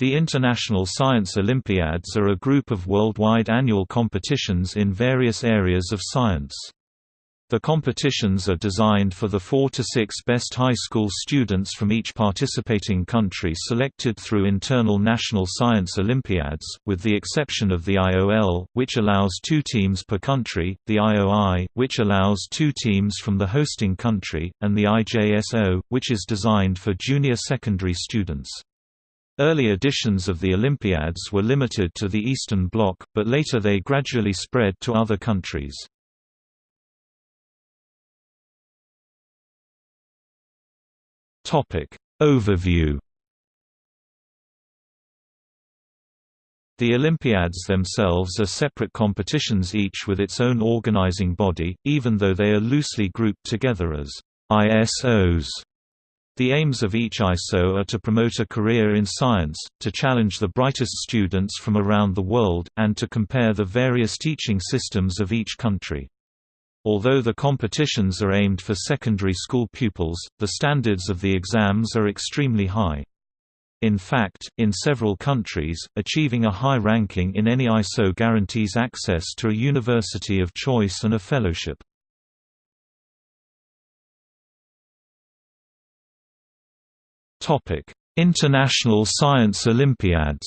The International Science Olympiads are a group of worldwide annual competitions in various areas of science. The competitions are designed for the four to six best high school students from each participating country selected through internal national science Olympiads, with the exception of the IOL, which allows two teams per country, the IOI, which allows two teams from the hosting country, and the IJSO, which is designed for junior secondary students. Early editions of the Olympiads were limited to the Eastern Bloc, but later they gradually spread to other countries. Topic Overview The Olympiads themselves are separate competitions each with its own organizing body, even though they are loosely grouped together as ISOs. The aims of each ISO are to promote a career in science, to challenge the brightest students from around the world, and to compare the various teaching systems of each country. Although the competitions are aimed for secondary school pupils, the standards of the exams are extremely high. In fact, in several countries, achieving a high ranking in any ISO guarantees access to a university of choice and a fellowship. Topic: International Science Olympiads.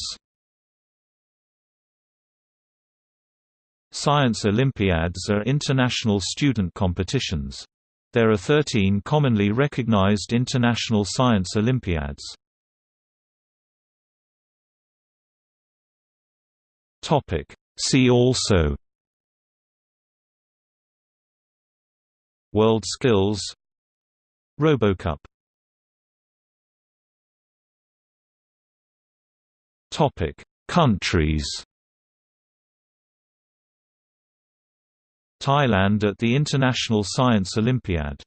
Science Olympiads are international student competitions. There are 13 commonly recognized international science Olympiads. Topic: See also World Skills RoboCup Topic: Countries. Thailand at the International Science Olympiad